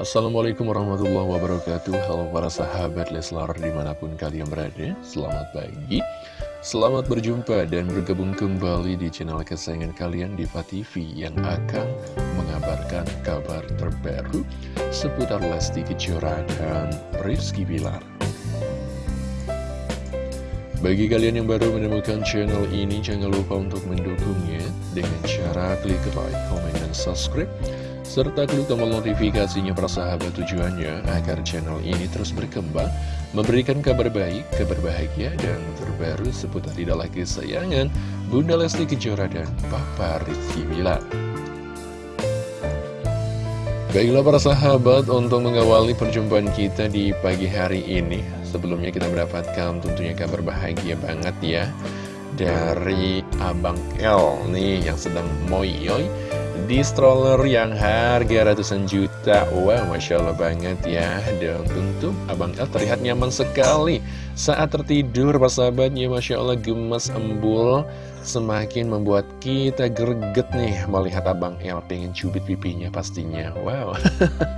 Assalamualaikum warahmatullahi wabarakatuh. Halo para sahabat Leslar di mana pun kalian berada Selamat pagi. Selamat berjumpa dan bergabung kembali di channel kesayangan kalian Diva TV Yang akan mengabarkan kabar terbaru Seputar Lesti Kejora dan Rizky Bilar. Bagi kalian yang baru menemukan channel ini, jangan lupa untuk mendukungnya dengan cara klik like, komen, dan subscribe serta klik tombol notifikasinya persahabat tujuannya agar channel ini terus berkembang, memberikan kabar baik, kabar bahagia, dan terbaru seputar tidak lagi sayangan Bunda Lesti Kejora dan Papa Rizky Bilar. Baiklah para sahabat, untuk mengawali perjumpaan kita di pagi hari ini, sebelumnya kita mendapatkan tentunya kabar bahagia banget ya, dari Abang L nih yang sedang moyoy di stroller yang harga ratusan juta. Wow, Masya Allah banget ya. Dan tentu Abang El terlihat nyaman sekali. Saat tertidur persahabatnya Masya Allah gemes embul. Semakin membuat kita greget nih Melihat Abang El pengen cubit pipinya pastinya. Wow.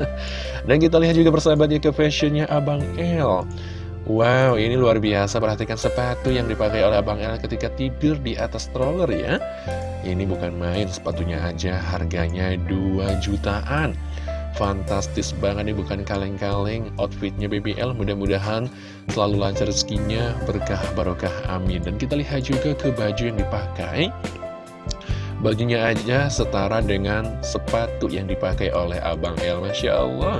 Dan kita lihat juga persahabatnya ke fashionnya Abang El. Wow, ini luar biasa. Perhatikan sepatu yang dipakai oleh Abang El ketika tidur di atas stroller ya. Ini bukan main, sepatunya aja harganya 2 jutaan. Fantastis banget nih, bukan kaleng-kaleng. Outfitnya BBL mudah-mudahan selalu lancar rezekinya, berkah barokah amin. Dan kita lihat juga ke baju yang dipakai. Bajunya aja setara dengan sepatu yang dipakai oleh Abang El Masya Allah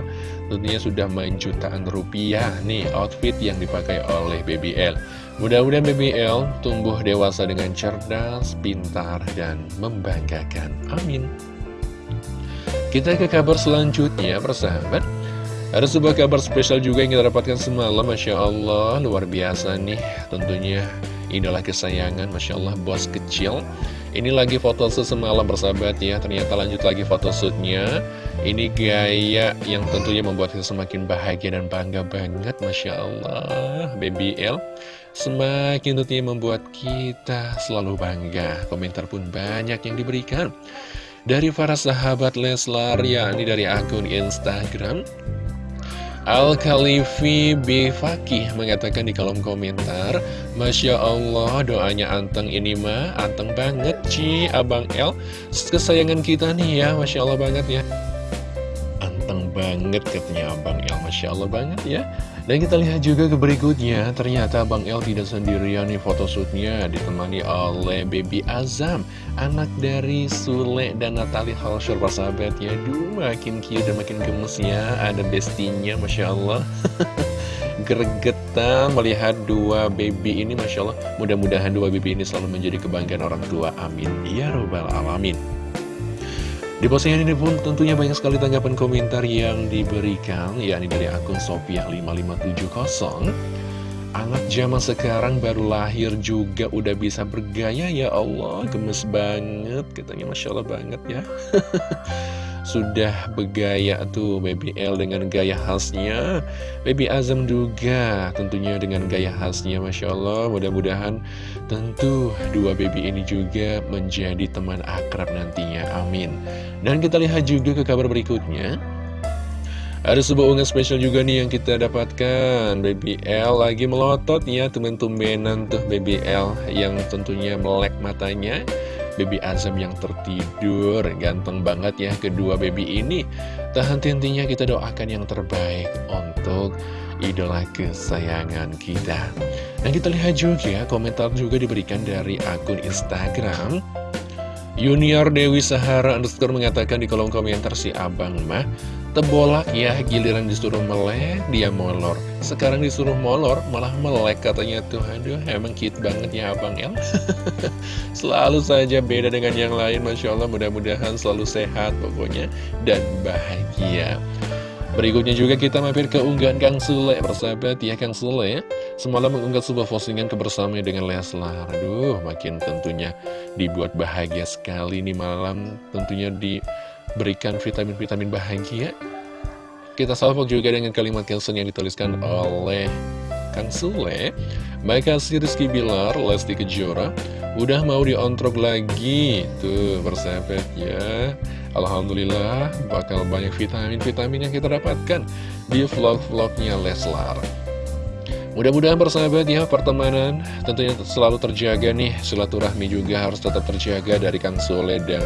Tentunya sudah main jutaan rupiah nih outfit yang dipakai oleh BBL Mudah-mudahan BBL tumbuh dewasa dengan cerdas, pintar, dan membanggakan. Amin. Kita ke kabar selanjutnya persahabat. Ada sebuah kabar spesial juga yang kita dapatkan semalam Masya Allah luar biasa nih. Tentunya idola kesayangan Masya Allah bos kecil. Ini lagi foto semalam bersahabat ya. Ternyata lanjut lagi foto shootnya Ini gaya yang tentunya membuat kita semakin bahagia dan bangga banget Masya Allah. Baby L Semakin tentunya membuat kita selalu bangga. Komentar pun banyak yang diberikan. Dari para sahabat Leslar ya Ini dari akun Instagram Al-Khalifi. Fakih mengatakan di kolom komentar Masya Allah doanya anteng ini mah Anteng banget Ci Abang L. Kesayangan kita nih ya Masya Allah banget ya banget katanya Abang L Masya Allah banget ya dan kita lihat juga ke berikutnya, ternyata Bang El tidak sendirian nih photoshootnya ditemani oleh Baby Azam, anak dari Sule dan Natali Halshur persahabat ya. Duh, makin cute dan makin gemes ya, ada bestinya, Masya Allah. Gregetan melihat dua baby ini, Masya Allah. Mudah-mudahan dua baby ini selalu menjadi kebanggaan orang tua, amin. Ya Robbal Alamin. Di postingan ini pun tentunya banyak sekali tanggapan komentar yang diberikan, yakni dari akun Sofiah5570. Anak zaman sekarang baru lahir juga udah bisa bergaya ya Allah, gemes banget, katanya Masya Allah banget ya. Sudah bergaya tuh Baby L dengan gaya khasnya. Baby Azam juga tentunya dengan gaya khasnya Masya Allah. Mudah-mudahan tentu dua baby ini juga menjadi teman akrab nantinya. Amin. Dan kita lihat juga ke kabar berikutnya. Ada sebuah unggahan spesial juga nih yang kita dapatkan. Baby L lagi melotot ya temen-temenan tuh Baby L Yang tentunya melek matanya Baby Azam yang tertidur. Ganteng banget ya kedua baby ini. Tak henti-hentinya kita doakan yang terbaik Untuk idola kesayangan kita. Dan kita lihat juga komentar juga diberikan dari akun Instagram. Junior Dewi Sahara underscore mengatakan di kolom komentar si abang mah Tebolak ya, giliran disuruh melek, dia molor. Sekarang disuruh molor, malah melek katanya tuh. Aduh, emang cute banget ya Abang El. selalu saja beda dengan yang lain, Masya Allah. Mudah-mudahan selalu sehat pokoknya, dan bahagia. Berikutnya juga kita mampir ke unggahan Kang Sule, persahabat ya Kang Sule. Semalam mengunggah sebuah postingan kebersamaan dengan Leslar. Aduh, makin tentunya dibuat bahagia sekali nih malam. Tentunya di berikan vitamin-vitamin bahagia. Kita salvo juga dengan kalimat caption yang dituliskan oleh Kang Sule. Makasih Rizky Bilar, Lesti Kejora Udah mau diontrok lagi. Tuh persahabat ya. Alhamdulillah bakal banyak vitamin-vitamin yang kita dapatkan Di vlog-vlognya Leslar. Mudah-mudahan persahabat ya pertemanan tentunya selalu terjaga nih. Silaturahmi juga harus tetap terjaga dari Kang Sole dan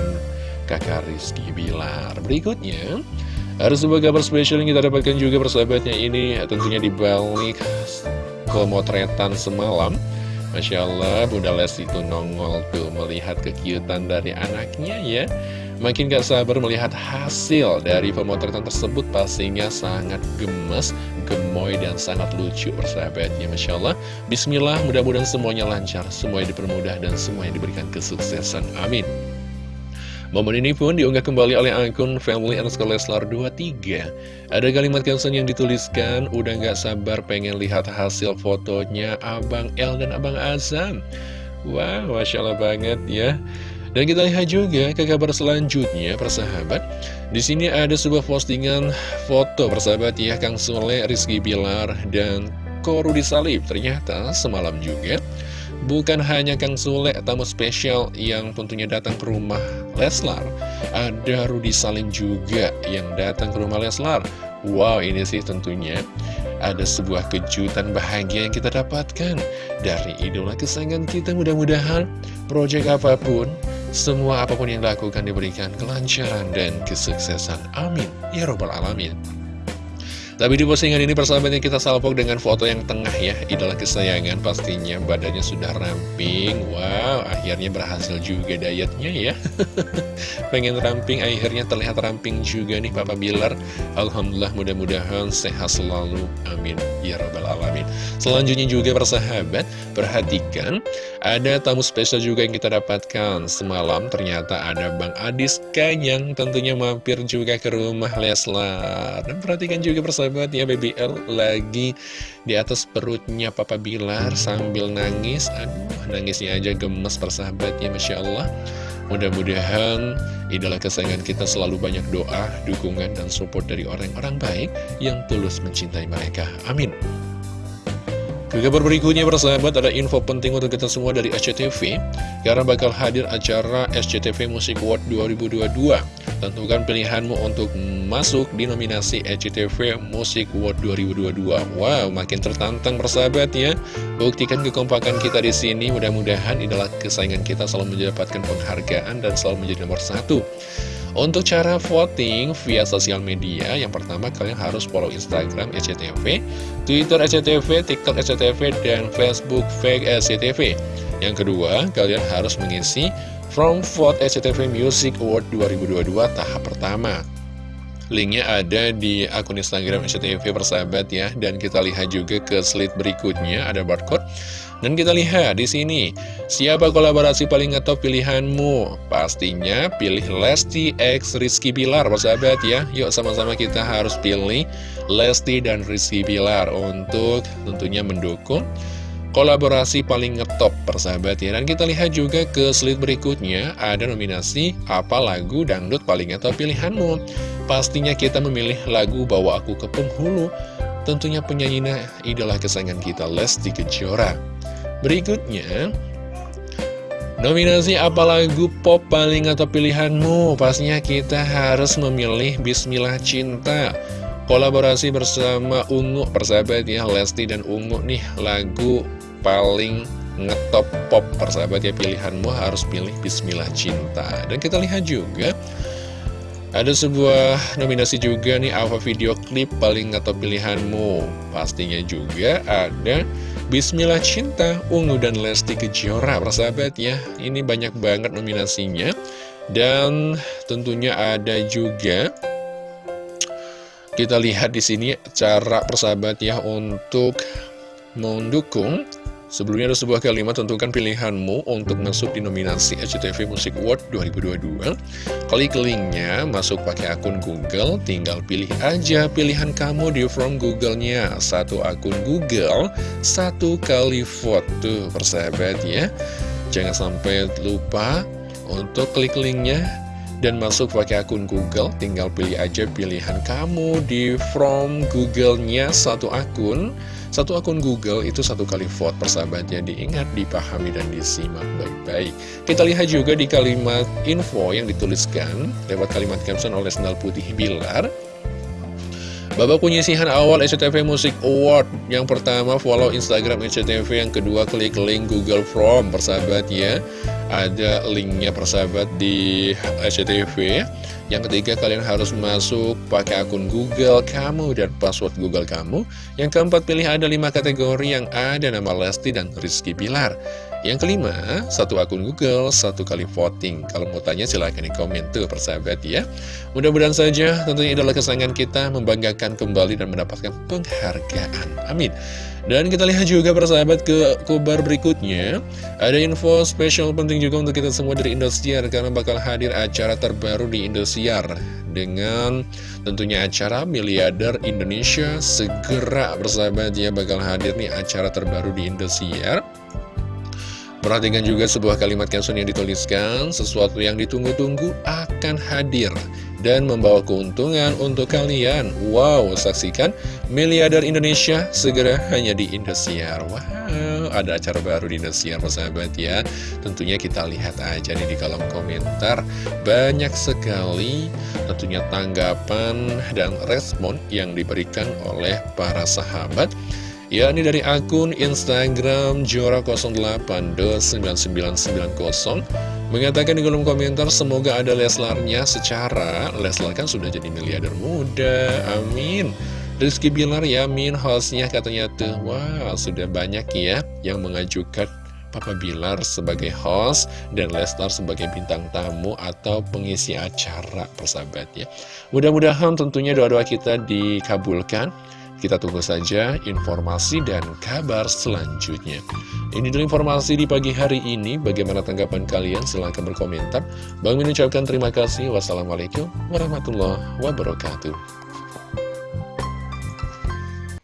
kakak Rizky Bilar. Berikutnya ada sebuah kabar spesial yang kita dapatkan juga persahabatnya. Ini tentunya di balik pemotretan semalam. Masya Allah Bunda Lesti itu nongol tuh melihat kekiutan dari anaknya ya. Makin gak sabar melihat hasil dari pemotretan tersebut pastinya sangat gemes, gemoy, dan sangat lucu persahabatnya. Masya Allah. Bismillah mudah-mudahan semuanya lancar, semuanya dipermudah dan semuanya diberikan kesuksesan. Amin Momen ini pun diunggah kembali oleh akun Family underscore Leslar 23 Ada kalimat caption yang dituliskan Udah gak sabar pengen lihat hasil fotonya Abang El dan Abang Azam. Wah, wow, Masya Allah banget ya. Dan kita lihat juga ke kabar selanjutnya, persahabat. Di sini ada sebuah postingan foto persahabat ya, Kang Sule, Rizky Bilar, dan Koru Salib. Ternyata semalam juga Bukan hanya Kang Sule, tamu spesial yang tentunya datang ke rumah Leslar. Ada Rudi Salim juga yang datang ke rumah Leslar. Wow, ini sih tentunya ada sebuah kejutan bahagia yang kita dapatkan dari idola kesayangan kita. Mudah-mudahan proyek apa pun, semua apa pun yang dilakukan diberikan kelancaran dan kesuksesan. Amin. Ya Robbal Alamin. Tapi di postingan ini persahabatnya kita salpok dengan foto yang tengah ya. Idola kesayangan pastinya badannya sudah ramping. Wow akhirnya berhasil juga dietnya ya. Pengen ramping akhirnya terlihat ramping juga nih Papa Bilar. Alhamdulillah mudah-mudahan sehat selalu. Amin. Ya Rabbal Alamin. Selanjutnya juga persahabat Perhatikan ada tamu spesial juga yang kita dapatkan. Semalam ternyata ada Bang Adis yang tentunya mampir juga ke rumah Leslar. Dan perhatikan juga persahabat persahabat ya BBL lagi di atas perutnya Papa Bilar sambil nangis Aduh nangisnya aja gemes persahabat ya Masya Allah Mudah-mudahan idola kesayangan kita selalu banyak doa, dukungan, dan support dari orang-orang baik yang tulus mencintai mereka. Amin. Ke kabar berikutnya persahabat ada info penting untuk kita semua dari SCTV Karena bakal hadir acara SCTV Music Award 2022 Tentukan pilihanmu untuk masuk di nominasi SCTV Music Award 2022 Wow makin tertantang persahabat ya. Buktikan kekompakan kita di sini. Mudah-mudahan adalah kesayangan kita selalu mendapatkan penghargaan dan selalu menjadi nomor satu untuk cara voting via sosial media, yang pertama kalian harus follow Instagram SCTV, Twitter SCTV, TikTok SCTV, dan Facebook Fake SCTV. Yang kedua, kalian harus mengisi From Vote SCTV Music Award 2022 tahap pertama. Linknya ada di akun Instagram SCTV persahabat ya, dan kita lihat juga ke slide berikutnya ada barcode. Dan kita lihat di sini, siapa kolaborasi paling ngetop pilihanmu? Pastinya pilih Lesti X Rizky Bilar, persahabat ya. Yuk sama-sama kita harus pilih Lesti dan Rizky Bilar untuk tentunya mendukung kolaborasi paling ngetop persahabat ya. Dan kita lihat juga ke slide berikutnya Ada nominasi apa lagu dangdut paling ngetop pilihanmu. Pastinya kita memilih lagu Bawa Aku ke Penghulu. Tentunya penyanyi idola kesayangan kita Lesti Kejora. Berikutnya Nominasi apa lagu pop paling atau pilihanmu? Pastinya kita harus memilih Bismillah Cinta. Kolaborasi bersama Ungu Persahabat ya Lesti dan Ungu nih lagu paling ngetop pop Persahabat ya pilihanmu harus pilih Bismillah Cinta Dan kita lihat juga ada sebuah nominasi juga nih apa video klip paling ngetop pilihanmu Pastinya juga ada Bismillah Cinta, Ungu dan Lesti Kejora, persahabat ya. Ini banyak banget nominasinya. Dan tentunya ada juga kita lihat di sini cara persahabat ya untuk mendukung Sebelumnya ada sebuah kalimat tentukan pilihanmu untuk masuk di nominasi SCTV Music Award 2022 Klik linknya, masuk pakai akun Google, tinggal pilih aja pilihan kamu di from Google-nya. Satu akun Google, satu kali foto persahabat ya Jangan sampai lupa untuk klik linknya. Dan masuk pakai akun Google, tinggal pilih aja pilihan kamu di from Google-nya. Satu akun. Satu akun Google itu satu kali vote persahabatnya diingat, dipahami, dan disimak baik-baik. Kita lihat juga di kalimat info yang dituliskan lewat kalimat caption oleh Sendal Putih Bilar. Babak penyisihan awal SCTV Music Award. Yang pertama follow Instagram SCTV Yang kedua klik link Google Form Persahabat ya. Ada linknya persahabat di SCTV Yang ketiga kalian harus masuk pakai akun Google kamu Dan password Google kamu. Yang keempat pilih ada lima kategori yang ada nama Lesti dan Rizky Bilar yang kelima, satu akun Google, satu kali voting. Kalau mau tanya silahkan di komen tuh persahabat ya. Mudah-mudahan saja tentunya adalah kesenangan kita membanggakan kembali dan mendapatkan penghargaan. Amin. Dan kita lihat juga persahabat ke kabar berikutnya Ada info spesial penting juga untuk kita semua dari Indosiar Karena bakal hadir acara terbaru di Indosiar Dengan tentunya acara Miliarder Indonesia Segera persahabat ya bakal hadir nih acara terbaru di Indosiar Perhatikan juga sebuah kalimat caption yang dituliskan, sesuatu yang ditunggu-tunggu akan hadir dan membawa keuntungan untuk kalian. Wow, saksikan Miliarder Indonesia segera hanya di Indosiar. Wow, ada acara baru di Indosiar, sahabat ya. Tentunya kita lihat aja nih di kolom komentar. Banyak sekali tentunya tanggapan dan respon yang diberikan oleh para sahabat yakni dari akun Instagram Jora08-9990 mengatakan di kolom komentar semoga ada Leslarnya secara Leslar kan sudah jadi miliarder muda, amin. Rizky Bilar yamin hostnya katanya tuh wah sudah banyak ya yang mengajukan Papa Bilar sebagai host dan Leslar sebagai bintang tamu atau pengisi acara persahabat ya. Mudah-mudahan tentunya doa-doa kita dikabulkan kita tunggu saja informasi dan kabar selanjutnya. Ini dulu informasi di pagi hari ini. Bagaimana tanggapan kalian? Silahkan berkomentar. Bang mengucapkan terima kasih. Wassalamualaikum warahmatullahi wabarakatuh.